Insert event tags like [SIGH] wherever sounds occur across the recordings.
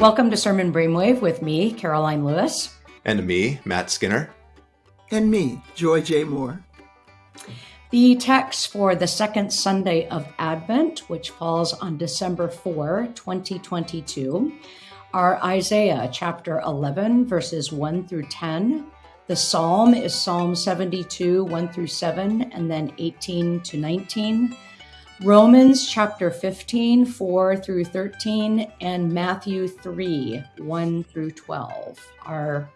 Welcome to Sermon Brainwave with me, Karoline Lewis. And me, Matt Skinner. And me, Joy J. Moore. The text for the second Sunday of Advent, which falls on December 4, 2022, are Isaiah chapter 11, verses 1 through 10. The psalm is Psalm 72, 1 through 7, and then 18 to 19. Romans chapter 15, 4 through 13, and Matthew 3, 1 through 12. Our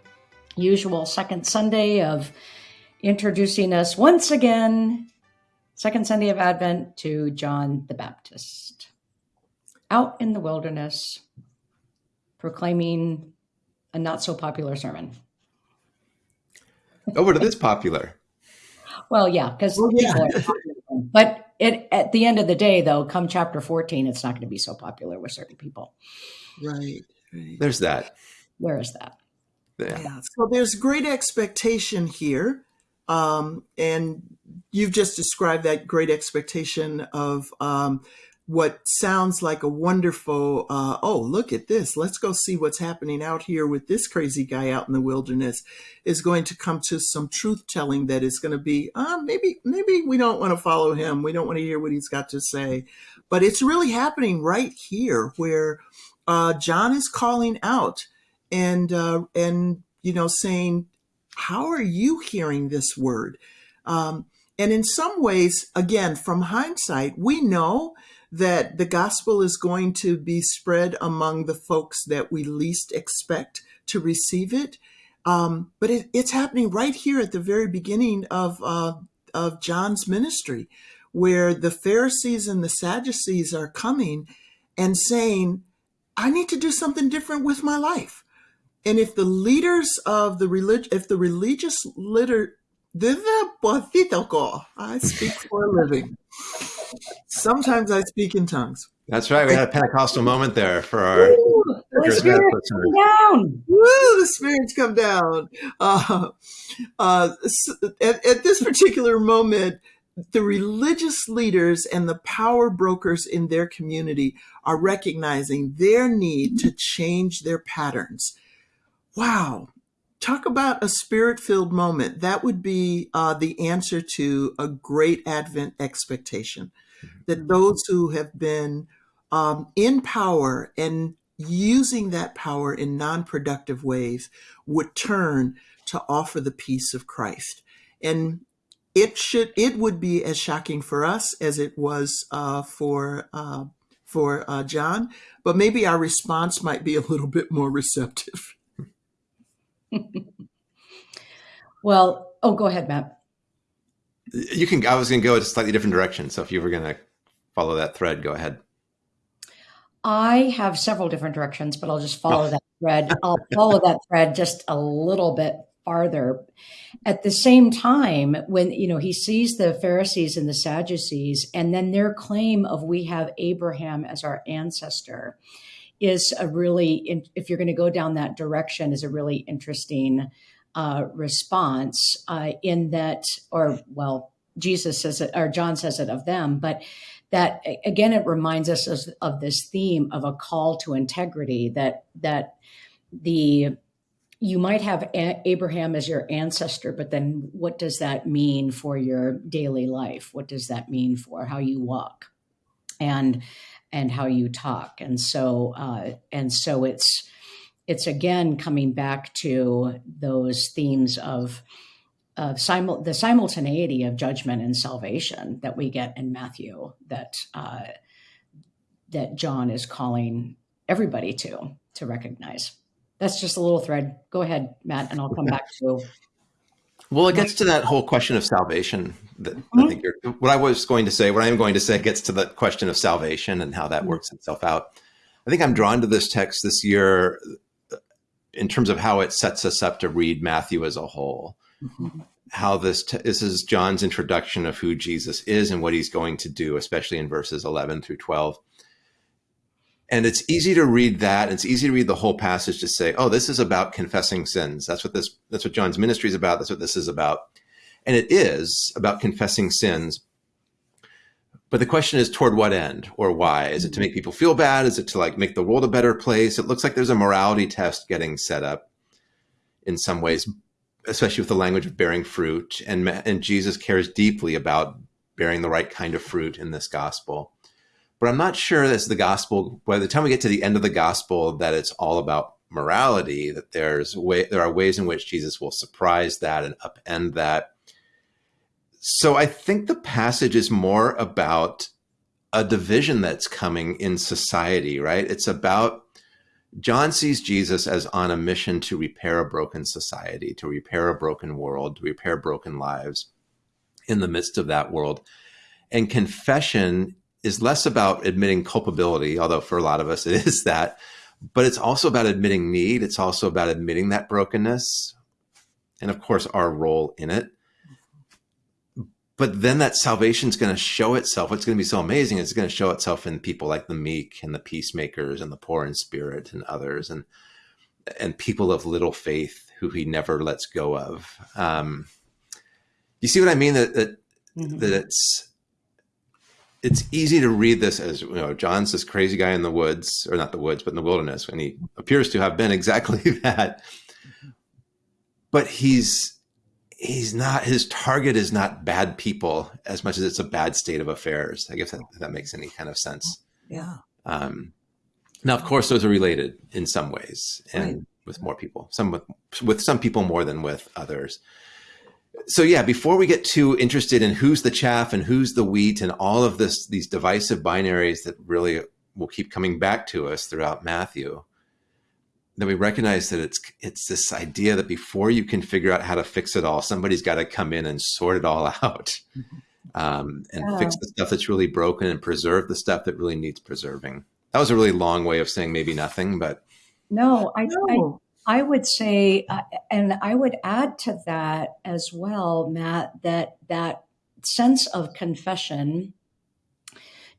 usual second Sunday of introducing us once again, second Sunday of Advent, to John the Baptist. Out in the wilderness, proclaiming a not so popular sermon. Oh, but it is popular. Well, yeah, because well, yeah. but it at the end of the day though come chapter 14 it's not going to be so popular with certain people right, right. there's that Where is that yeah. yeah. so there's great expectation here um, and you've just described that great expectation of um, what sounds like a wonderful, uh, oh, look at this. Let's go see what's happening out here with this crazy guy out in the wilderness is going to come to some truth telling that is going to be, uh, maybe, maybe we don't want to follow him. We don't want to hear what he's got to say. But it's really happening right here where uh, John is calling out and, uh, and, you know, saying, how are you hearing this word? Um, and in some ways, again, from hindsight, we know that the gospel is going to be spread among the folks that we least expect to receive it. Um, but it, it's happening right here at the very beginning of, uh, of John's ministry, where the Pharisees and the Sadducees are coming and saying, I need to do something different with my life. And if the leaders of the religion, if the religious litter, [LAUGHS] I speak for a living. Sometimes I speak in tongues. That's right. We had a Pentecostal moment there for our. Ooh, the spirits come down. Woo, the spirits come down. Uh, uh, at, at this particular moment, the religious leaders and the power brokers in their community are recognizing their need to change their patterns. Wow, talk about a spirit filled moment. That would be uh, the answer to a great Advent expectation. That those who have been um, in power and using that power in non productive ways would turn to offer the peace of Christ. And it should it would be as shocking for us as it was uh, for uh, for uh, John, but maybe our response might be a little bit more receptive. [LAUGHS] well, oh, go ahead, Matt. You can. I was going to go a slightly different direction. So if you were going to follow that thread, go ahead. I have several different directions, but I'll just follow oh. that thread. I'll follow that thread just a little bit farther. At the same time, when you know he sees the Pharisees and the Sadducees, and then their claim of we have Abraham as our ancestor, is a really, if you're going to go down that direction, is a really interesting uh, response uh, in that, or well, Jesus says it, or John says it of them, but that again, it reminds us of, of this theme of a call to integrity that that the you might have Abraham as your ancestor, but then what does that mean for your daily life? What does that mean for how you walk? And and how you talk. And so, uh, and so it's, it's again coming back to those themes of, of simul- the simultaneity of judgment and salvation that we get in Matthew that, uh, that John is calling everybody to, to recognize. That's just a little thread. Go ahead, Matt, and I'll come back to well, it gets to that whole question of salvation. That mm-hmm. I think you're, what I was going to say, what I am going to say, gets to the question of salvation and how that mm-hmm. works itself out. I think I'm drawn to this text this year in terms of how it sets us up to read Matthew as a whole. Mm-hmm. How this this is John's introduction of who Jesus is and what he's going to do, especially in verses 11 through 12 and it's easy to read that. It's easy to read the whole passage to say, oh, this is about confessing sins. That's what this, that's what John's ministry is about. That's what this is about. And it is about confessing sins. But the question is toward what end or why? Is it to make people feel bad? Is it to like make the world a better place? It looks like there's a morality test getting set up in some ways, especially with the language of bearing fruit. And, and Jesus cares deeply about bearing the right kind of fruit in this gospel. But I'm not sure that's the gospel. By the time we get to the end of the gospel, that it's all about morality. That there's way there are ways in which Jesus will surprise that and upend that so I think the passage is more about a division that's coming in society, right? It's about John sees Jesus as on a mission to repair a broken society, to repair a broken world, to repair broken lives in the midst of that world. And confession is less about admitting culpability, although for a lot of us it is that, but it's also about admitting need. It's also about admitting that brokenness and, of course, our role in it but then that salvation is going to show itself. What's going to be so amazing is it's going to show itself in people like the meek and the peacemakers and the poor in spirit and others and and people of little faith who he never lets go of. Um, you see what I mean? That that, mm-hmm. that it's it's easy to read this as you know John's this crazy guy in the woods or not the woods but in the wilderness and he appears to have been [LAUGHS] exactly that. But he's he's not his target is not bad people as much as it's a bad state of affairs. I guess that, that makes any kind of sense. Yeah. Um, now, of course, those are related in some ways, and right. with more people, some with with some people more than with others. So yeah, before we get too interested in who's the chaff and who's the wheat and all of this, these divisive binaries that really will keep coming back to us throughout Matthew, then we recognize that it's it's this idea that before you can figure out how to fix it all, somebody's got to come in and sort it all [LAUGHS] out, mm-hmm. um, and yeah. fix the stuff that's really broken and preserve the stuff that really needs preserving. That was a really long way of saying maybe nothing, but no, I no. I, I would say, uh, and I would add to that as well, Matt, that that sense of confession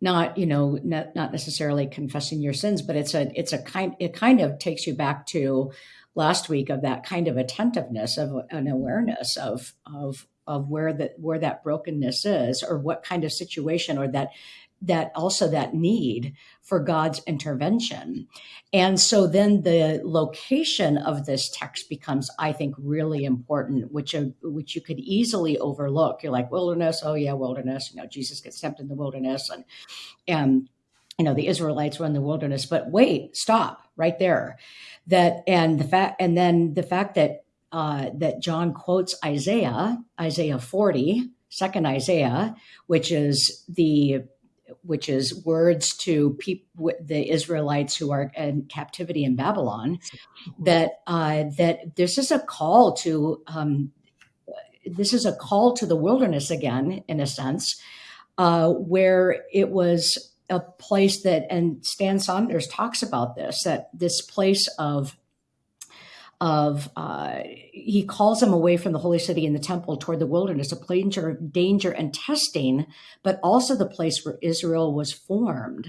not you know not, not necessarily confessing your sins but it's a it's a kind it kind of takes you back to last week of that kind of attentiveness of an awareness of of of where that where that brokenness is or what kind of situation or that that also that need for God's intervention. And so then the location of this text becomes, I think, really important, which uh, which you could easily overlook. You're like wilderness, oh yeah, wilderness. You know, Jesus gets tempted in the wilderness, and and you know the Israelites were in the wilderness. But wait, stop right there. That and the fact, and then the fact that uh, that John quotes Isaiah, Isaiah 40, second Isaiah, which is the which is words to the Israelites who are in captivity in Babylon, that uh, that this is a call to um, this is a call to the wilderness again, in a sense, uh, where it was a place that, and Stan Saunders talks about this, that this place of of uh, he calls them away from the holy city and the temple toward the wilderness, a place of danger and testing, but also the place where Israel was formed,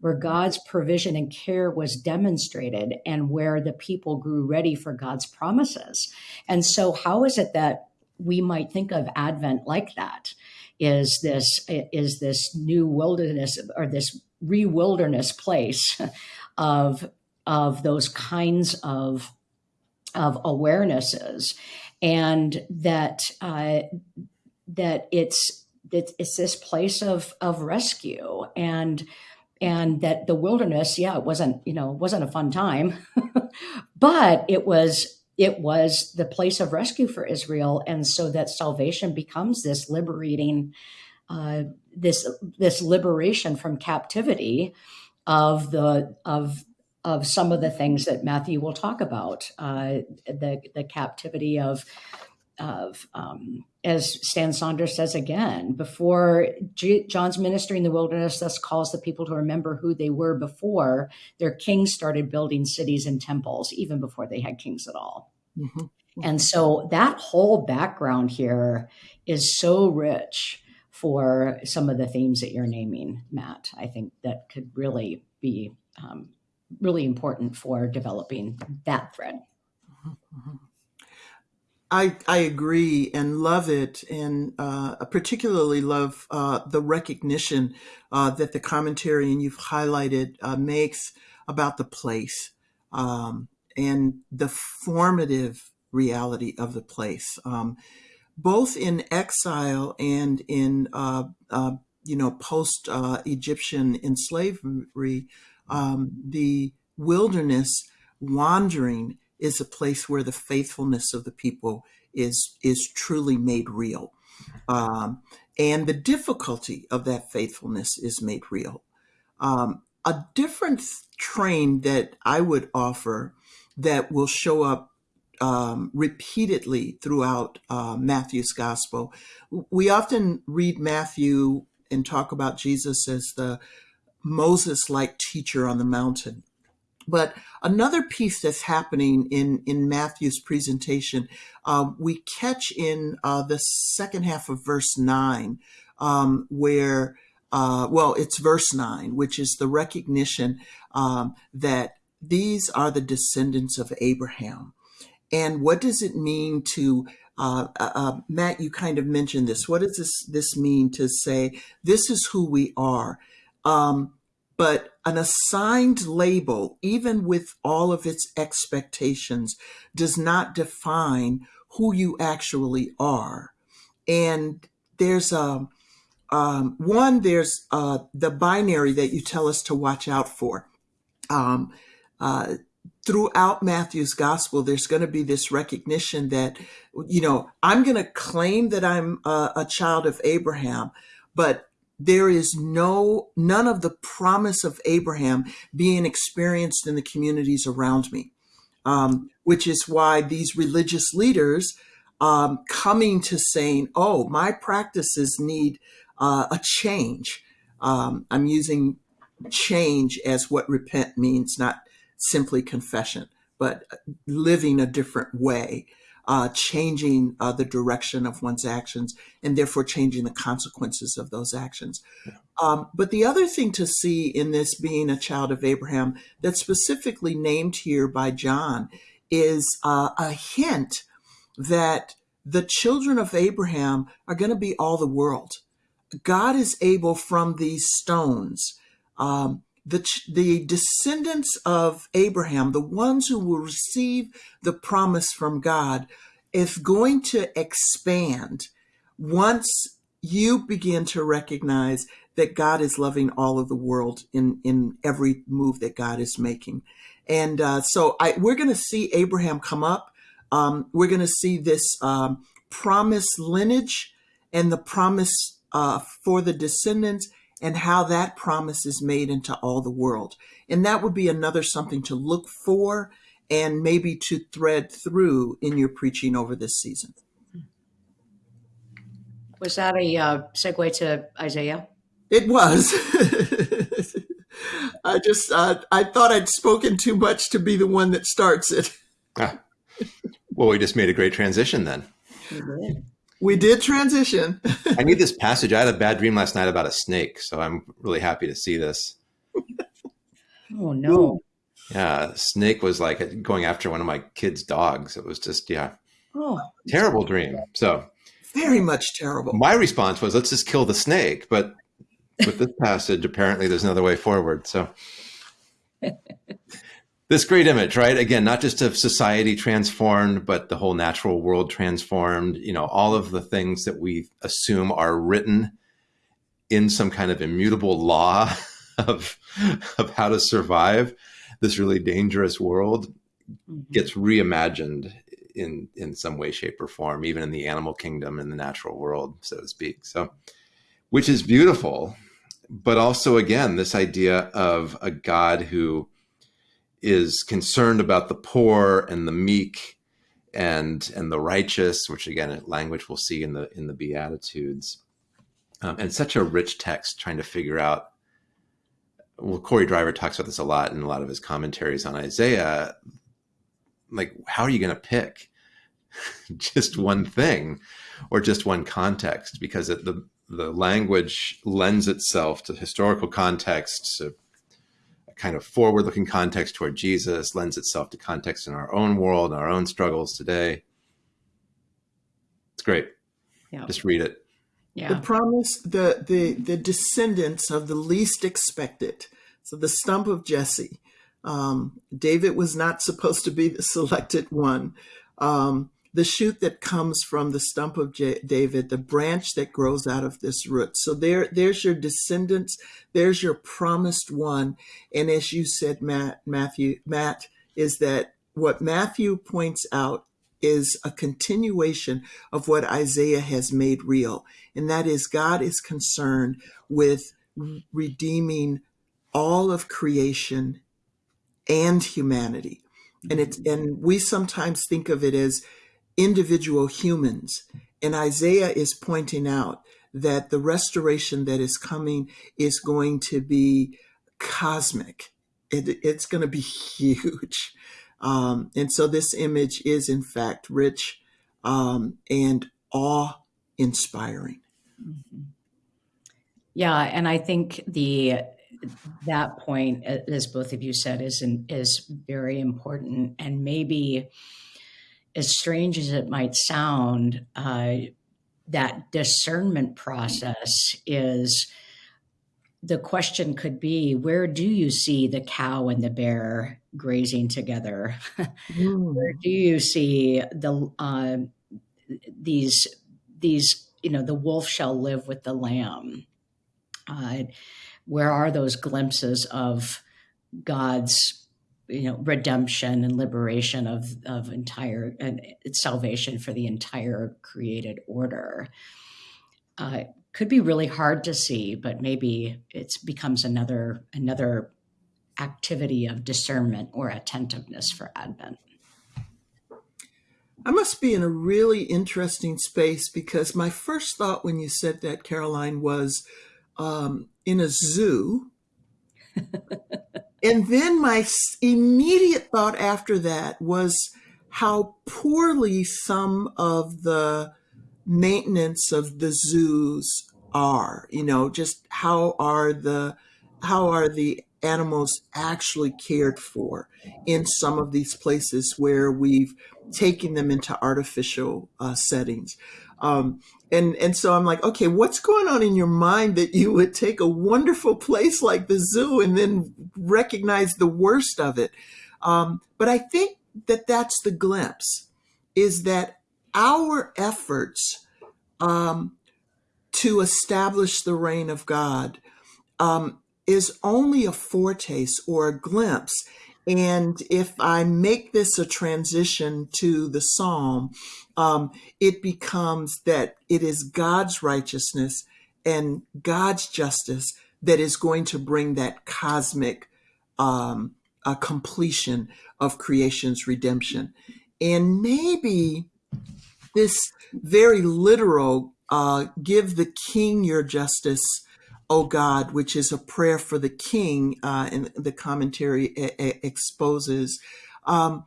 where God's provision and care was demonstrated, and where the people grew ready for God's promises. And so, how is it that we might think of Advent like that? Is this is this new wilderness or this re-wilderness place of of those kinds of of awarenesses, and that uh, that it's that it's this place of of rescue and and that the wilderness yeah it wasn't you know wasn't a fun time [LAUGHS] but it was it was the place of rescue for israel. And so that salvation becomes this liberating uh, this this liberation from captivity of the of of some of the things that Matthew will talk about, uh, the the captivity of of um, as Stan Saunders says again, before G- John's ministry in the wilderness thus calls the people to remember who they were before their kings started building cities and temples, even before they had kings at all. Mm-hmm. Mm-hmm. And so that whole background here is so rich for some of the themes that you're naming, Matt. I think that could really be um, really important for developing that thread. I, I agree and love it, and uh, particularly love uh, the recognition uh, that the commentary and you've highlighted uh, makes about the place um, and the formative reality of the place, um, both in exile and in uh, uh, you know post Egyptian enslavery. Um, the wilderness wandering is a place where the faithfulness of the people is is truly made real, um, and the difficulty of that faithfulness is made real. Um, a different train that I would offer that will show up um, repeatedly throughout uh, Matthew's gospel. We often read Matthew and talk about Jesus as the Moses like teacher on the mountain. But another piece that's happening in, in Matthew's presentation, uh, we catch in uh, the second half of verse 9, um, where, uh, well, it's verse 9, which is the recognition um, that these are the descendants of Abraham. And what does it mean to uh, uh, uh, Matt, you kind of mentioned this. What does this this mean to say this is who we are? Um, but an assigned label, even with all of its expectations, does not define who you actually are. And there's a um, one, there's uh, the binary that you tell us to watch out for. Um, uh, throughout Matthew's gospel, there's going to be this recognition that, you know, I'm going to claim that I'm a, a child of Abraham, but there is no none of the promise of Abraham being experienced in the communities around me, um, which is why these religious leaders um, coming to saying, "Oh, my practices need uh, a change." Um, I'm using change as what repent means, not simply confession, but living a different way uh, changing uh, the direction of one's actions and therefore changing the consequences of those actions. Yeah. Um, but the other thing to see in this being a child of Abraham that's specifically named here by John is uh, a hint that the children of Abraham are going to be all the world. God is able from these stones um, the, the descendants of Abraham, the ones who will receive the promise from God, is going to expand once you begin to recognize that God is loving all of the world in, in every move that God is making. And uh, so I, we're going to see Abraham come up. Um, we're going to see this um, promise lineage and the promise uh, for the descendants and how that promise is made into all the world. And that would be another something to look for and maybe to thread through in your preaching over this season. Was that a uh, segue to Isaiah? It was. [LAUGHS] I just uh, I thought I'd spoken too much to be the one that starts it. Ah. Well, we just made a great transition then. We did transition. I need this passage. I had a bad dream last night about a snake, so I'm really happy to see this. [LAUGHS] Oh no. Yeah, snake was like going after one of my kids' dogs. It was just yeah. Oh. Terrible dream. So very much terrible. My response was let's just kill the snake, but with this passage apparently there's another way forward. So [LAUGHS] this great image, right? Again, not just of society transformed, but the whole natural world transformed, you know, all of the things that we assume are written in some kind of immutable law [LAUGHS] of, of how to survive this really dangerous world mm-hmm. gets reimagined in, in some way, shape or form, even in the animal kingdom, in the natural world, so to speak. So, which is beautiful, but also again, this idea of a God who, is concerned about the poor and the meek and and the righteous, which again, language we'll see in the in the Beatitudes, um, and such a rich text trying to figure out. Well, Corey Driver talks about this a lot in a lot of his commentaries on Isaiah. Like, how are you going to pick [LAUGHS] just one thing or just one context? Because it, the the language lends itself to historical context, to kind of forward looking context toward Jesus lends itself to context in our own world, our own struggles today. It's great. Yeah. Just read it. Yeah. The promise, the the the descendants of the least expected. So the stump of Jesse. Um, David was not supposed to be the [LAUGHS] selected one. Um, the shoot that comes from the stump of J- David, the branch that grows out of this root. So there, there's your descendants. There's your promised one. And as you said, Matt, Matthew, Matt, is that what Matthew points out is a continuation of what Isaiah has made real. And that is God is concerned with redeeming all of creation and humanity. And it's, mm-hmm. and we sometimes think of it as individual humans. And Isaiah is pointing out that the restoration that is coming is going to be cosmic. It, it's going to be [LAUGHS] huge. Um, and so this image is, in fact, rich um, and awe inspiring. Mm-hmm. Yeah. And I think the that point, as both of you said, is is very important, and maybe as strange as it might sound, uh, that discernment process is the question could be where do you see the cow and the bear grazing together mm. where do you see the uh, these these you know the wolf shall live with the lamb uh, where are those glimpses of god's you know redemption and liberation of of entire and salvation for the entire created order. Uh, could be really hard to see but maybe it becomes another another activity of discernment or attentiveness for advent. I must be in a really interesting space because my first thought when you said that, karoline was um, in a zoo [LAUGHS] and then my immediate thought after that was how poorly some of the maintenance of the zoos are you know just how are the how are the animals actually cared for in some of these places where we've taken them into artificial uh, settings um, and and so I'm like, okay, what's going on in your mind that you would take a wonderful place like the zoo and then recognize the worst of it? Um, but I think that that's the glimpse, is that our efforts um, to establish the reign of God um, is only a foretaste or a glimpse. And if I make this a transition to the psalm, um, it becomes that it is God's righteousness and God's justice that is going to bring that cosmic um, completion of creation's redemption. And maybe this very literal uh, give the king your justice, O God, which is a prayer for the king, uh, and the commentary exposes. Um,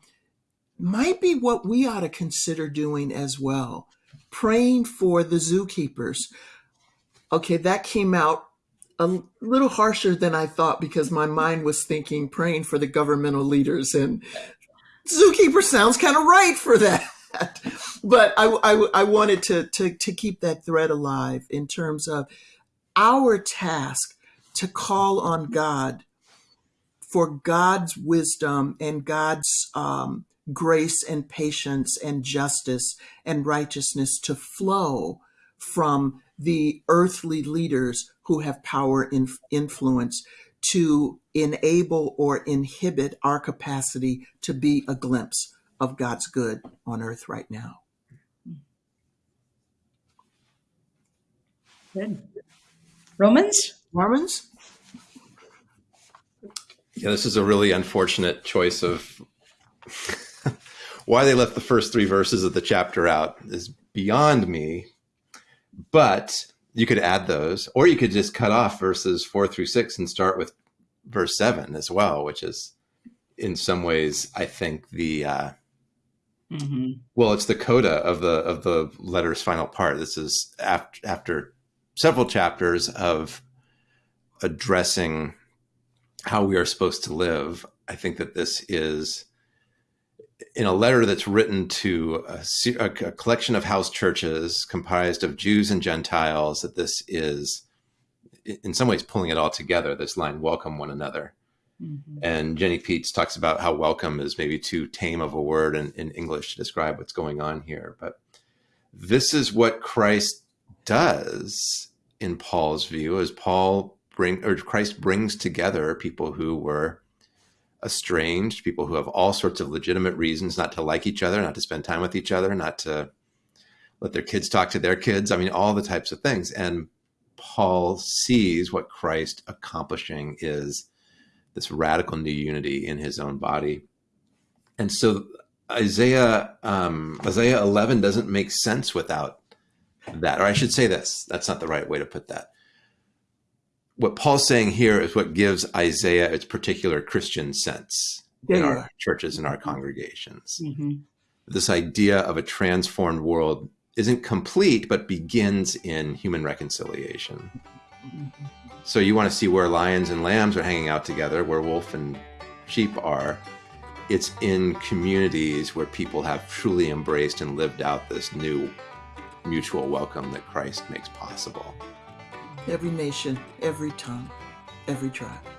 might be what we ought to consider doing as well. Praying for the zookeepers. Okay, that came out a little harsher than I thought because my mind was thinking praying for the governmental leaders and zookeeper sounds kind of right for that. [LAUGHS] but I, I, I wanted to, to, to keep that thread alive in terms of our task to call on God for God's wisdom and God's um, grace and patience and justice and righteousness to flow from the earthly leaders who have power and influence to enable or inhibit our capacity to be a glimpse of God's good on earth right now. Good. Romans? Romans? Yeah, this is a really unfortunate choice of why they left the first three verses of the chapter out is beyond me. But you could add those, or you could just cut off verses four through six and start with verse seven as well, which is in some ways, I think the uh, mm-hmm. well, it's the coda of the of the letter's final part. This is after after several chapters of addressing how we are supposed to live. I think that this is in a letter that's written to a, a, collection of house churches comprised of Jews and Gentiles, that this is, in some ways, pulling it all together. This line, welcome one another. Mm-hmm. And Jenny Peets talks about how welcome is maybe too tame of a word in, in English to describe what's going on here. But this is what Christ does in Paul's view, as Paul bring or Christ brings together people who were estranged, people who have all sorts of legitimate reasons not to like each other, not to spend time with each other, not to let their kids talk to their kids. I mean, all the types of things. And Paul sees what Christ accomplishing is this radical new unity in his own body. And so Isaiah um, Isaiah 11 doesn't make sense without that. Or I should say this. That's not the right way to put that what Paul's saying here is what gives Isaiah its particular Christian sense yeah. in our churches and our congregations. Mm-hmm. This idea of a transformed world isn't complete, but begins in human reconciliation. Mm-hmm. So you want to see where lions and lambs are hanging out together, where wolf and sheep are. It's in communities where people have truly embraced and lived out this new mutual welcome that Christ makes possible every nation, every tongue, every tribe.